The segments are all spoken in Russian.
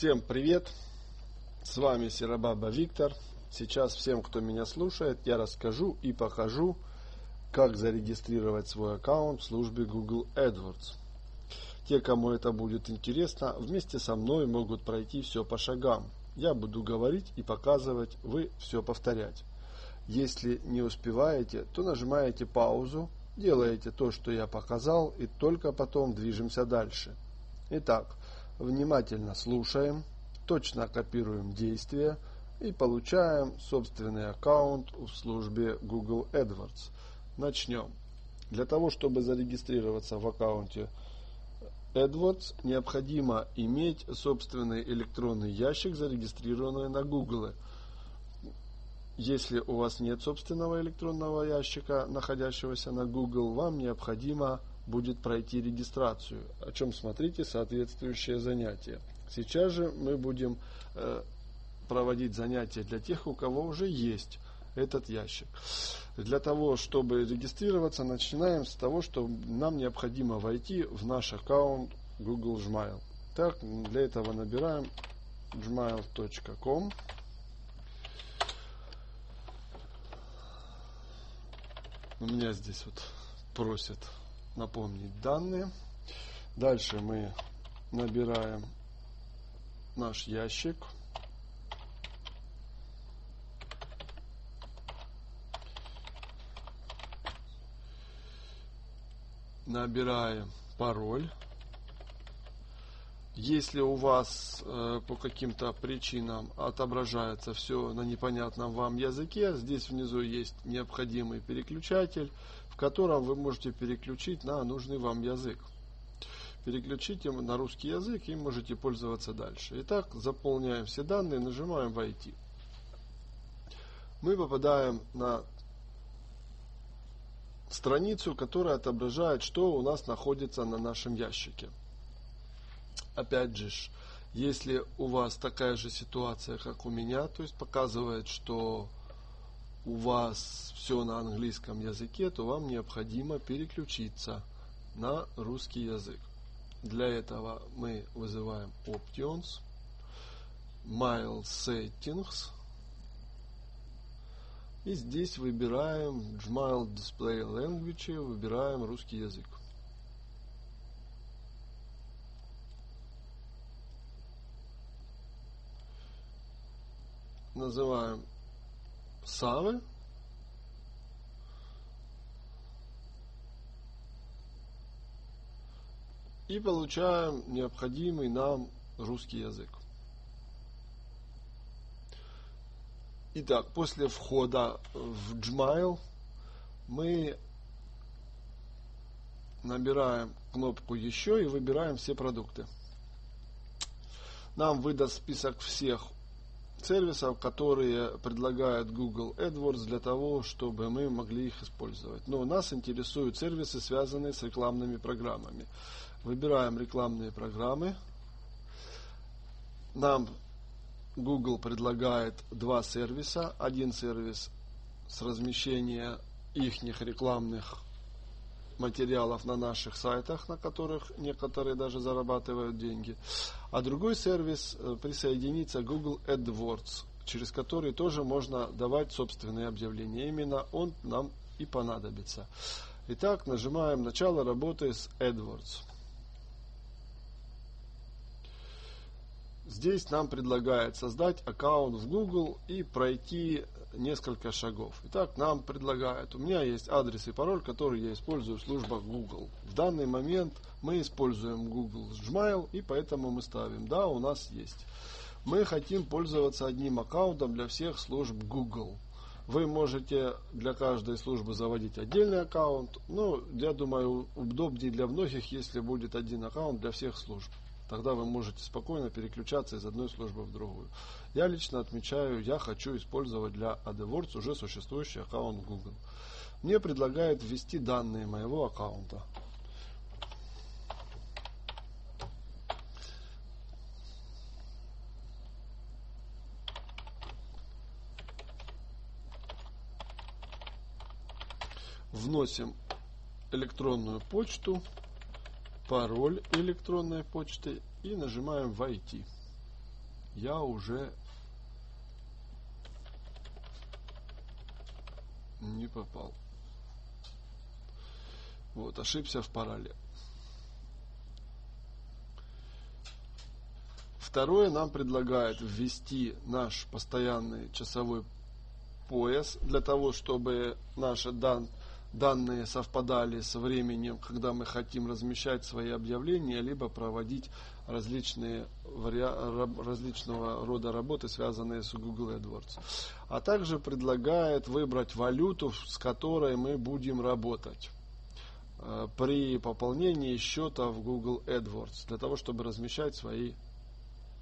Всем привет! С вами Серабаба Виктор. Сейчас всем, кто меня слушает, я расскажу и покажу, как зарегистрировать свой аккаунт в службе Google AdWords. Те, кому это будет интересно, вместе со мной могут пройти все по шагам. Я буду говорить и показывать, вы все повторять. Если не успеваете, то нажимаете паузу, делаете то, что я показал, и только потом движемся дальше. Итак, внимательно слушаем, точно копируем действия и получаем собственный аккаунт в службе Google AdWords. Начнем. Для того, чтобы зарегистрироваться в аккаунте AdWords, необходимо иметь собственный электронный ящик, зарегистрированный на Google. Если у вас нет собственного электронного ящика, находящегося на Google, вам необходимо будет пройти регистрацию, о чем смотрите соответствующее занятие. Сейчас же мы будем э, проводить занятия для тех, у кого уже есть этот ящик. Для того, чтобы регистрироваться, начинаем с того, что нам необходимо войти в наш аккаунт Google Gmail. Так, для этого набираем gmail.com У меня здесь вот просят напомнить данные. Дальше мы набираем наш ящик. Набираем пароль. Если у вас э, по каким-то причинам отображается все на непонятном вам языке, здесь внизу есть необходимый переключатель, в котором вы можете переключить на нужный вам язык. Переключите на русский язык и можете пользоваться дальше. Итак, заполняем все данные, нажимаем «Войти». Мы попадаем на страницу, которая отображает, что у нас находится на нашем ящике опять же, если у вас такая же ситуация, как у меня, то есть показывает, что у вас все на английском языке, то вам необходимо переключиться на русский язык. Для этого мы вызываем Options, Mail Settings, и здесь выбираем Gmail Display Language, выбираем русский язык. Называем Савы. И получаем необходимый нам русский язык. Итак, после входа в Gmail мы набираем кнопку «Еще» и выбираем все продукты. Нам выдаст список всех сервисов, которые предлагает Google AdWords для того, чтобы мы могли их использовать. Но нас интересуют сервисы, связанные с рекламными программами. Выбираем рекламные программы. Нам Google предлагает два сервиса. Один сервис с размещения их рекламных материалов на наших сайтах, на которых некоторые даже зарабатывают деньги. А другой сервис э, присоединится Google AdWords, через который тоже можно давать собственные объявления. Именно он нам и понадобится. Итак, нажимаем начало работы с AdWords. Здесь нам предлагает создать аккаунт в Google и пройти несколько шагов. Итак, нам предлагают, у меня есть адрес и пароль, который я использую в службах Google. В данный момент мы используем Google Gmail, и поэтому мы ставим, да, у нас есть. Мы хотим пользоваться одним аккаунтом для всех служб Google. Вы можете для каждой службы заводить отдельный аккаунт, но я думаю удобнее для многих, если будет один аккаунт для всех служб. Тогда вы можете спокойно переключаться из одной службы в другую. Я лично отмечаю, я хочу использовать для AdWords уже существующий аккаунт Google. Мне предлагают ввести данные моего аккаунта. Вносим электронную почту пароль электронной почты и нажимаем «Войти». я уже не попал. Вот, ошибся в параллель. Второе, нам предлагает ввести наш постоянный часовой пояс для того, чтобы наши дан, данные совпадали со временем, когда мы хотим размещать свои объявления, либо проводить различные различного рода работы, связанные с Google AdWords. А также предлагает выбрать валюту, с которой мы будем работать э, при пополнении счета в Google AdWords, для того, чтобы размещать свои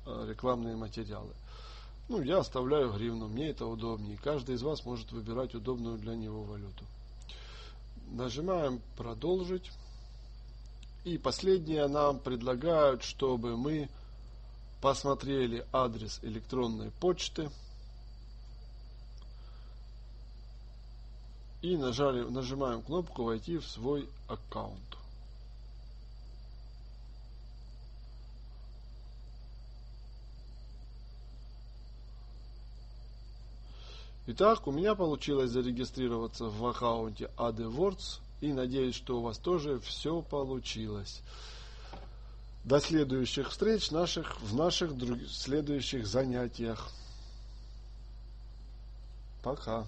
э, рекламные материалы. Ну, я оставляю гривну, мне это удобнее. Каждый из вас может выбирать удобную для него валюту. Нажимаем «Продолжить». И последнее нам предлагают, чтобы мы посмотрели адрес электронной почты и нажали, нажимаем кнопку «Войти в свой аккаунт». Итак, у меня получилось зарегистрироваться в аккаунте AdWords и надеюсь, что у вас тоже все получилось. До следующих встреч наших, в наших друг, следующих занятиях. Пока.